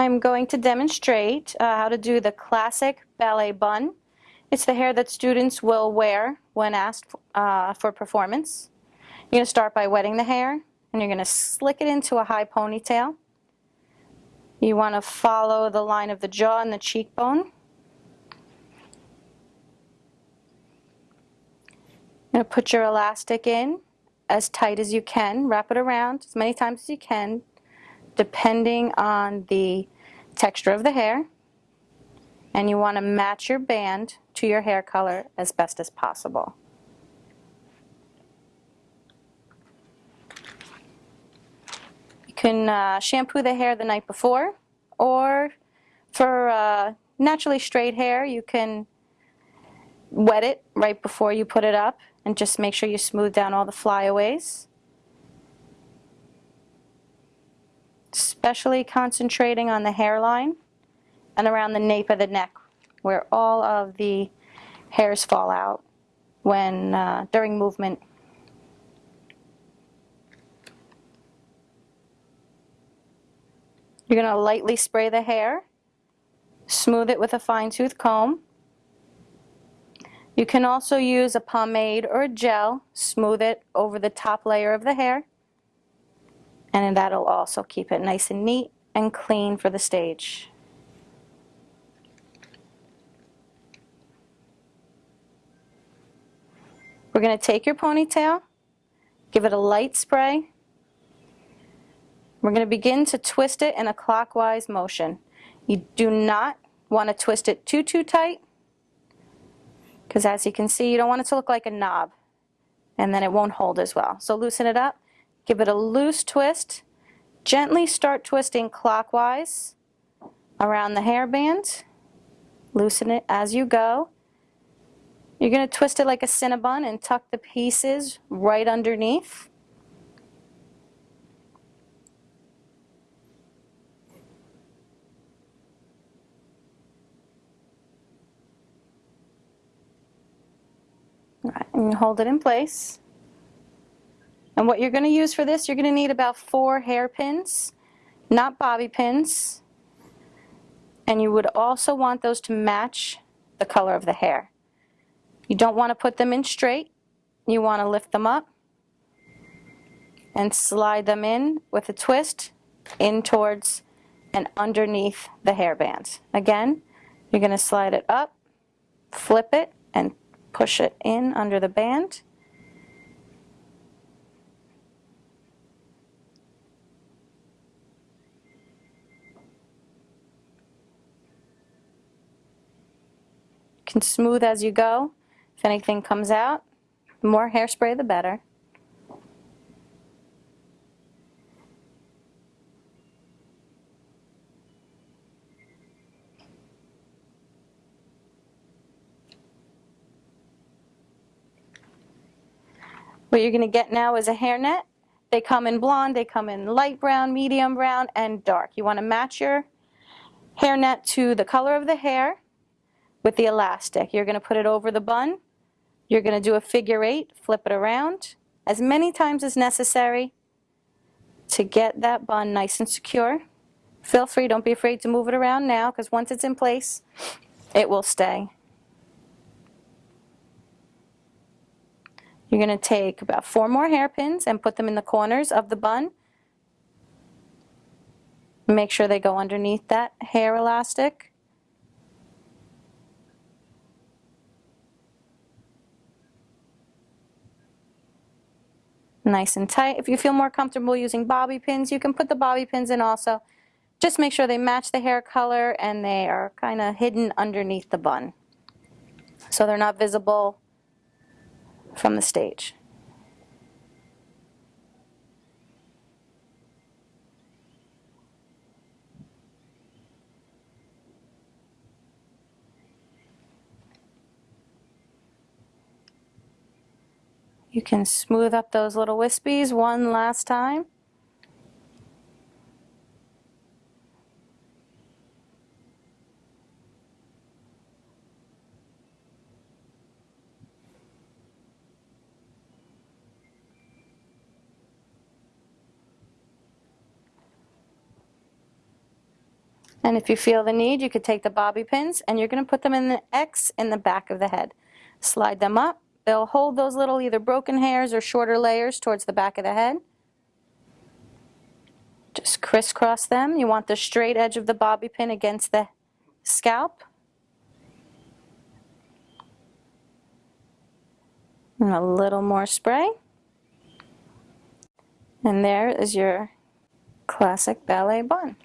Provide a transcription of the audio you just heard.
I'm going to demonstrate uh, how to do the classic ballet bun. It's the hair that students will wear when asked uh, for performance. You're going to start by wetting the hair and you're going to slick it into a high ponytail. You want to follow the line of the jaw and the cheekbone. You're going to put your elastic in as tight as you can. Wrap it around as many times as you can, depending on the texture of the hair. And you want to match your band to your hair color as best as possible. You can uh, shampoo the hair the night before, or for uh, naturally straight hair, you can wet it right before you put it up and just make sure you smooth down all the flyaways. Especially concentrating on the hairline and around the nape of the neck where all of the hairs fall out when uh, during movement You're going to lightly spray the hair, smooth it with a fine tooth comb. You can also use a pomade or a gel, smooth it over the top layer of the hair, and that'll also keep it nice and neat and clean for the stage. We're going to take your ponytail, give it a light spray, we're going to begin to twist it in a clockwise motion. You do not want to twist it too, too tight because as you can see, you don't want it to look like a knob and then it won't hold as well. So loosen it up, give it a loose twist, gently start twisting clockwise around the hairband, loosen it as you go. You're going to twist it like a cinnabon and tuck the pieces right underneath. Right, and hold it in place. And what you're going to use for this, you're going to need about four hairpins, not bobby pins. And you would also want those to match the color of the hair. You don't want to put them in straight. You want to lift them up and slide them in with a twist in towards and underneath the hairband. Again, you're going to slide it up, flip it, and push it in under the band. Can smooth as you go. If anything comes out, the more hairspray the better. What you're going to get now is a hairnet. They come in blonde, they come in light brown, medium brown, and dark. You want to match your hairnet to the color of the hair with the elastic. You're going to put it over the bun. You're going to do a figure eight, flip it around as many times as necessary to get that bun nice and secure. Feel free, don't be afraid to move it around now because once it's in place, it will stay. You're going to take about four more hairpins and put them in the corners of the bun. Make sure they go underneath that hair elastic. Nice and tight. If you feel more comfortable using bobby pins, you can put the bobby pins in also. Just make sure they match the hair color and they are kind of hidden underneath the bun. So they're not visible from the stage. You can smooth up those little wispies one last time. And if you feel the need, you could take the bobby pins and you're going to put them in the X in the back of the head. Slide them up. They'll hold those little either broken hairs or shorter layers towards the back of the head. Just crisscross them. You want the straight edge of the bobby pin against the scalp. And a little more spray. And there is your classic ballet bun.